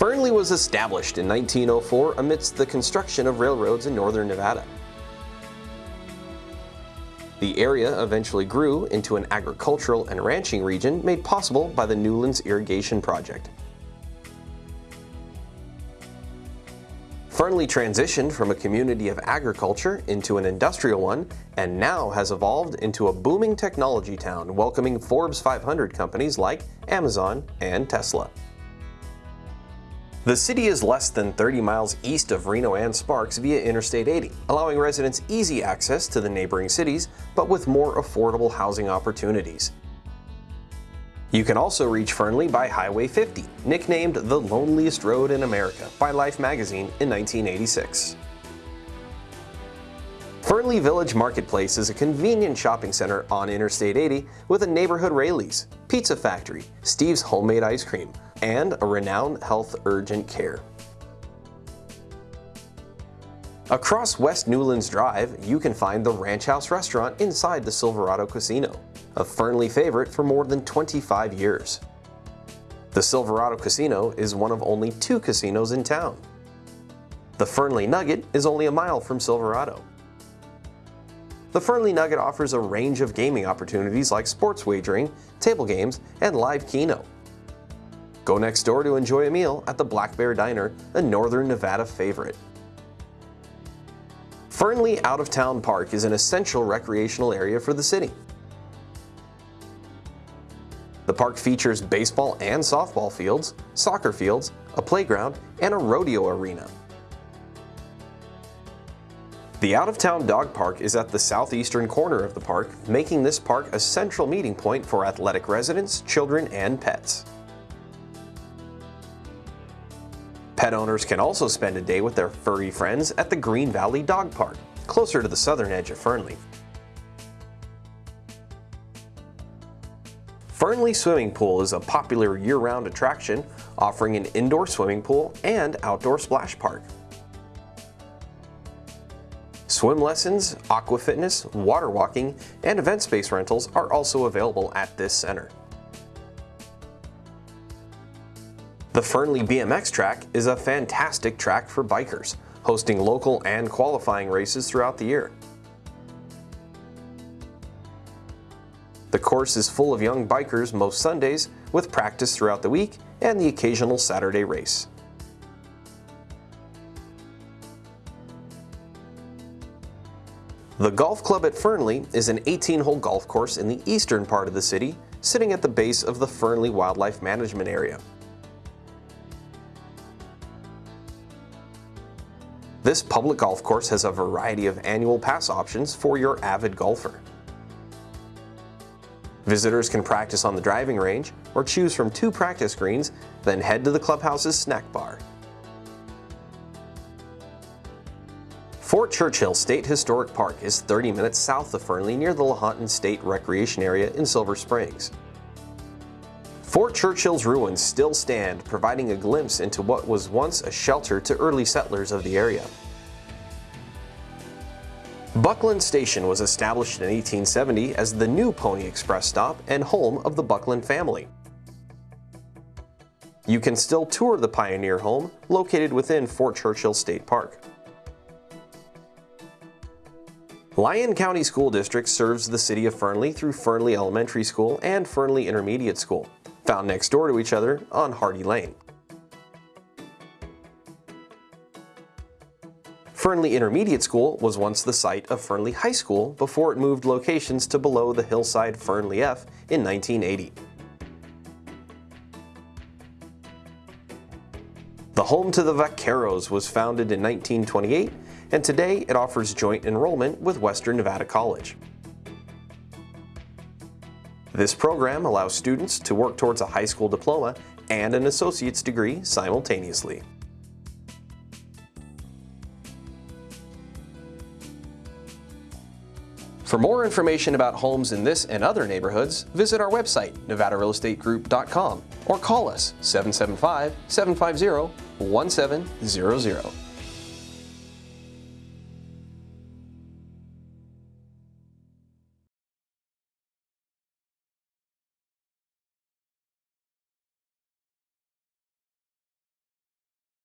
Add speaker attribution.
Speaker 1: Fernley was established in 1904 amidst the construction of railroads in northern Nevada. The area eventually grew into an agricultural and ranching region made possible by the Newlands Irrigation Project. Fernley transitioned from a community of agriculture into an industrial one and now has evolved into a booming technology town welcoming Forbes 500 companies like Amazon and Tesla. The city is less than 30 miles east of Reno and Sparks via Interstate 80, allowing residents easy access to the neighboring cities, but with more affordable housing opportunities. You can also reach Fernley by Highway 50, nicknamed the loneliest road in America by Life magazine in 1986. Fernley Village Marketplace is a convenient shopping center on Interstate 80 with a neighborhood Raley's, Pizza Factory, Steve's Homemade Ice Cream, and a Renown Health urgent care. Across West Newlands Drive, you can find the Ranch House restaurant inside the Silverado Casino a Fernley favorite for more than 25 years. The Silverado Casino is one of only two casinos in town. The Fernley Nugget is only a mile from Silverado. The Fernley Nugget offers a range of gaming opportunities like sports wagering, table games, and live keno. Go next door to enjoy a meal at the Black Bear Diner, a Northern Nevada favorite. Fernley Out of Town Park is an essential recreational area for the city. The park features baseball and softball fields, soccer fields, a playground, and a rodeo arena. The out-of-town dog park is at the southeastern corner of the park, making this park a central meeting point for athletic residents, children, and pets. Pet owners can also spend a day with their furry friends at the Green Valley Dog Park, closer to the southern edge of Fernley. Fernley Swimming Pool is a popular year-round attraction offering an indoor swimming pool and outdoor splash park. Swim lessons, aqua fitness, water walking, and event space rentals are also available at this center. The Fernley BMX track is a fantastic track for bikers, hosting local and qualifying races throughout the year. The course is full of young bikers most Sundays, with practice throughout the week and the occasional Saturday race. The Golf Club at Fernley is an 18-hole golf course in the eastern part of the city, sitting at the base of the Fernley Wildlife Management Area. This public golf course has a variety of annual pass options for your avid golfer. Visitors can practice on the driving range or choose from two practice greens, then head to the clubhouse's snack bar. Fort Churchill State Historic Park is 30 minutes south of Fernley near the Lahontan State Recreation Area in Silver Springs. Fort Churchill's ruins still stand, providing a glimpse into what was once a shelter to early settlers of the area. Buckland Station was established in 1870 as the new Pony Express stop and home of the Buckland family. You can still tour the Pioneer home located within Fort Churchill State Park. Lyon County School District serves the city of Fernley through Fernley Elementary School and Fernley Intermediate School, found next door to each other on Hardy Lane. Fernley Intermediate School was once the site of Fernley High School before it moved locations to below the hillside Fernley F in 1980. The home to the Vaqueros was founded in 1928 and today it offers joint enrollment with Western Nevada College. This program allows students to work towards a high school diploma and an associate's degree simultaneously. For more information about homes in this and other neighborhoods, visit our website, nevadarealestategroup.com or call us 775-750-1700.